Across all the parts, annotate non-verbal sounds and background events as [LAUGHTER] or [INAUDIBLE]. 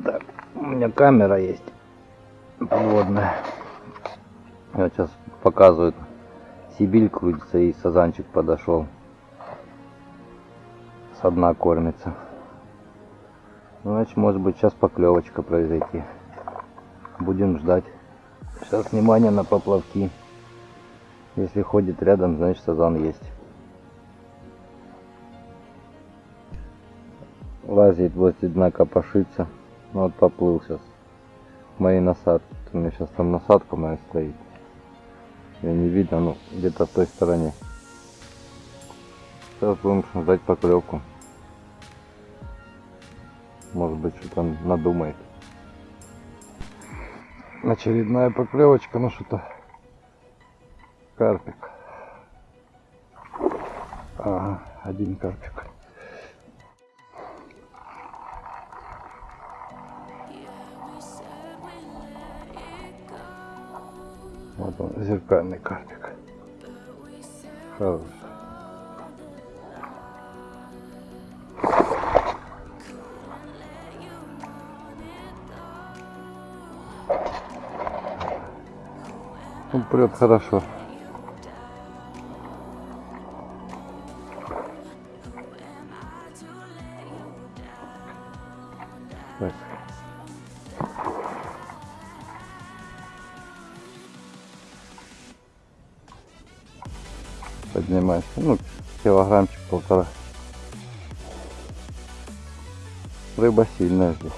Так, у меня камера есть подводная. Вот сейчас показывают. Сибиль крутится и сазанчик подошел. Со дна кормится. Ну, значит, может быть, сейчас поклевочка произойти. Будем ждать. Сейчас внимание на поплавки. Если ходит рядом, значит сазан есть. Лазит возле дна копошится. Ну вот поплыл сейчас. Моей насадки. У меня сейчас там насадка моя стоит. Ее не видно, ну где-то в той стороне. Сейчас будем ждать поклевку. Может быть, что-то надумает. Очередная поклевочка, ну что-то карпик. Ага, один карпик. Вот он, зеркальный карпик. Хороший. Он прет хорошо. Так. Поднимайся. Ну, килограммчик полтора. Рыба сильная здесь.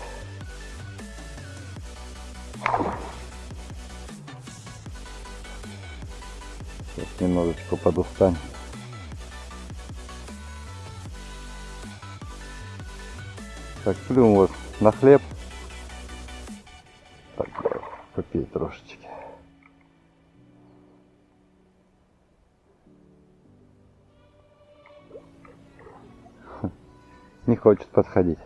Сейчас немножечко подустань. Так, плюм вот на хлеб. Не хочет подходить.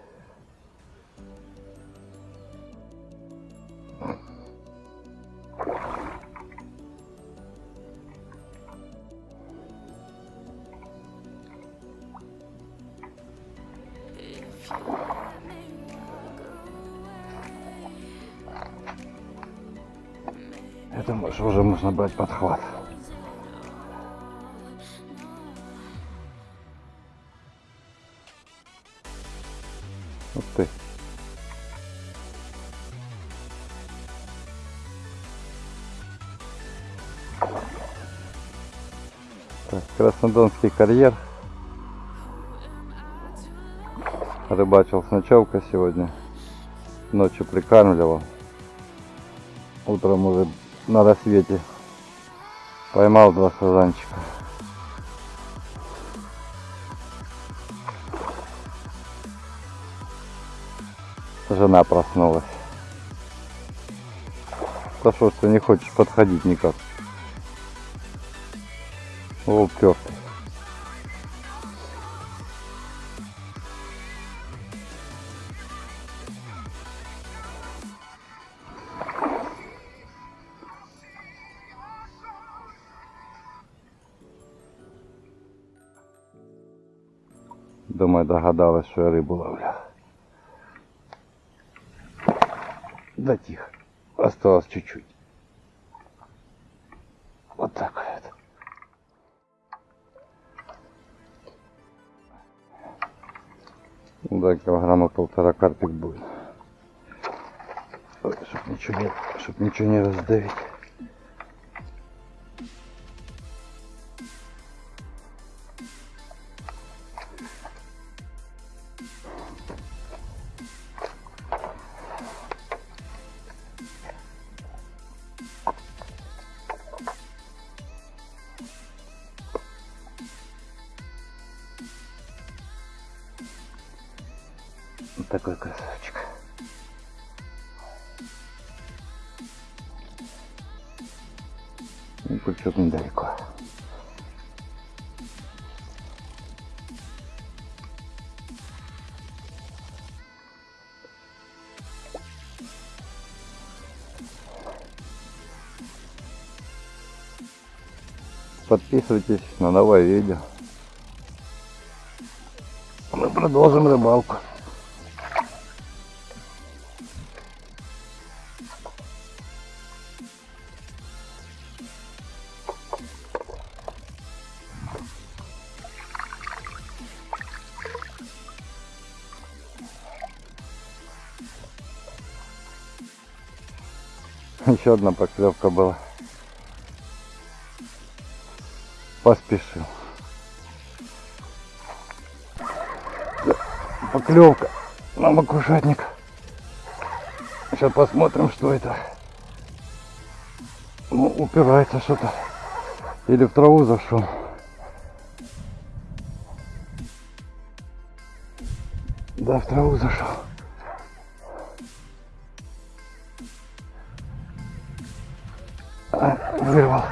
Я думаю, что уже можно брать подхват. Так, Краснодонский карьер. Рыбачил с ночевкой сегодня. Ночью прикармливал. Утром уже на рассвете поймал два сазанчика. Жена проснулась. Да что не хочешь подходить никак? Упертый. Думаю, догадалась, що я рибу ловлю. Да тихо. Осталось чуть-чуть. Да, килограмма полтора карпик будет. Ой, чтоб ничего не, чтоб ничего не раздавить. Такой красавчик. И пучок недалеко. Подписывайтесь на новое видео. Мы продолжим рыбалку. [LAUGHS] Еще одна поклевка была. Поспешил. Поклевка на макушатник. Сейчас посмотрим, что это. Ну, упирается что-то. Или в траву зашел. Да, в траву зашел. А, вырвал.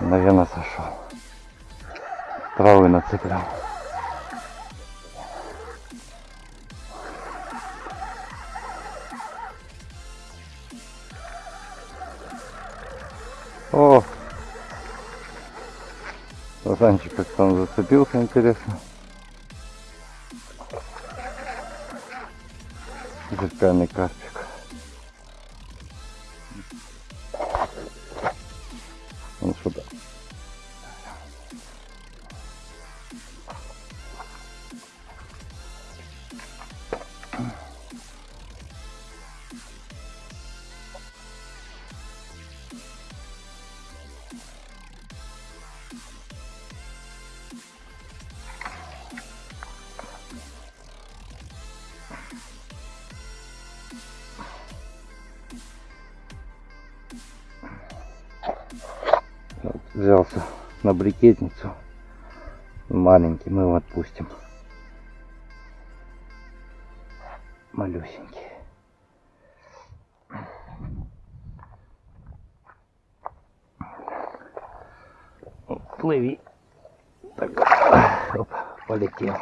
Наверное, сошел. Травы нацеплял. О! Сазанчик как там зацепился, интересно. Зеркальный карпик. Он что-то Вот взялся на брикетницу. Маленький, мы его отпустим. Малюсенький. Плыви. Так, оп, полетел.